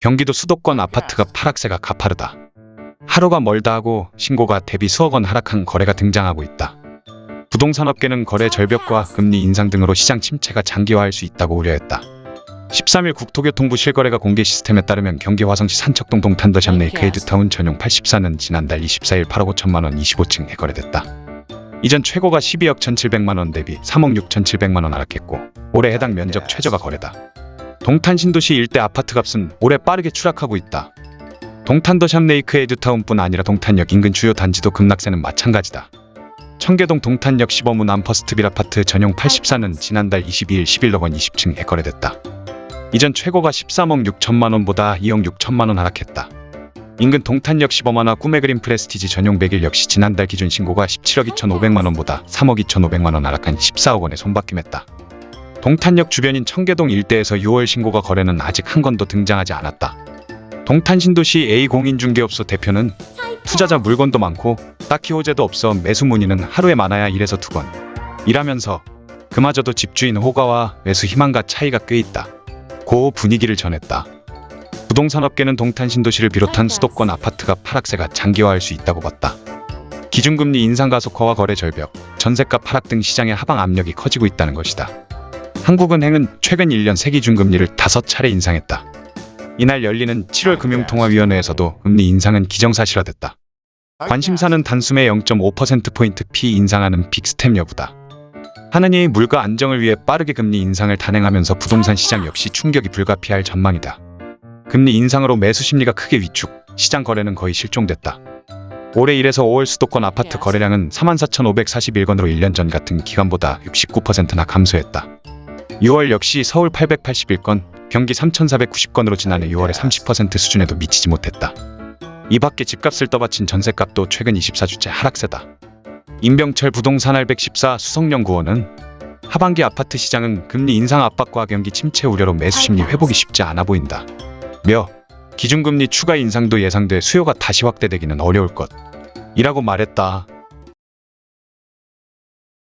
경기도 수도권 아파트가 하락세가 가파르다. 하루가 멀다 하고 신고가 대비 수억 원 하락한 거래가 등장하고 있다. 부동산 업계는 거래 절벽과 금리 인상 등으로 시장 침체가 장기화할 수 있다고 우려했다. 13일 국토교통부 실거래가 공개 시스템에 따르면 경기 화성시 산척동 동탄더샵 네이크 에듀타운 전용 84는 지난달 24일 8억 5천만 원 25층에 거래됐다. 이전 최고가 12억 1,700만 원 대비 3억 6,700만 원 하락했고 올해 해당 면적 최저가 거래다. 동탄 신도시 일대 아파트 값은 올해 빠르게 추락하고 있다. 동탄 더샵 레이크 에듀타운뿐 아니라 동탄역 인근 주요 단지도 급락세는 마찬가지다. 청계동 동탄역 시범 우남퍼스트빌 아파트 전용 84는 지난달 22일 11억 원 20층에 거래됐다. 이전 최고가 13억 6천만 원보다 2억 6천만 원 하락했다. 인근 동탄역 시범한화 꿈에그린 프레스티지 전용 101 역시 지난달 기준 신고가 17억 2천5백만 원보다 3억 2천5백만 원 하락한 14억 원에 손바뀜했다. 동탄역 주변인 청계동 일대에서 6월 신고가 거래는 아직 한 건도 등장하지 않았다. 동탄 신도시 A 공인중개업소 대표는 투자자 물건도 많고 딱히 호재도 없어 매수 문의는 하루에 많아야 1에서 2건. 이라면서 그마저도 집주인 호가와 매수 희망과 차이가 꽤 있다. 고 분위기를 전했다. 부동산 업계는 동탄 신도시를 비롯한 수도권 아파트가 하락세가 장기화할 수 있다고 봤다. 기준금리 인상 가속화와 거래 절벽, 전세값 하락 등 시장의 하방 압력이 커지고 있다는 것이다. 한국은행은 최근 1년 새 기준금리를 다섯 차례 인상했다. 이날 열리는 7월 금융통화위원회에서도 금리 인상은 기정사실화됐다. 관심사는 단숨에 0.5%포인트 피 인상하는 빅스텝 여부다. 한은이 물가 안정을 위해 빠르게 금리 인상을 단행하면서 부동산 시장 역시 충격이 불가피할 전망이다. 금리 인상으로 매수 심리가 크게 위축, 시장 거래는 거의 실종됐다. 올해 1에서 5월 수도권 아파트 거래량은 34,541건으로 1년 전 같은 기간보다 69%나 감소했다. 6월 역시 서울 881건, 경기 3,490건으로 지난해 6월의 30% 수준에도 미치지 못했다. 이 밖에 집값을 떠받친 전세값도 최근 24주째 하락세다. 임병철 부동산 R114 수석연구원은 하반기 아파트 시장은 금리 인상 압박과 경기 침체 우려로 매수 심리 회복이 쉽지 않아 보인다. 며 기준금리 추가 인상도 예상돼 수요가 다시 확대되기는 어려울 것. 이라고 말했다.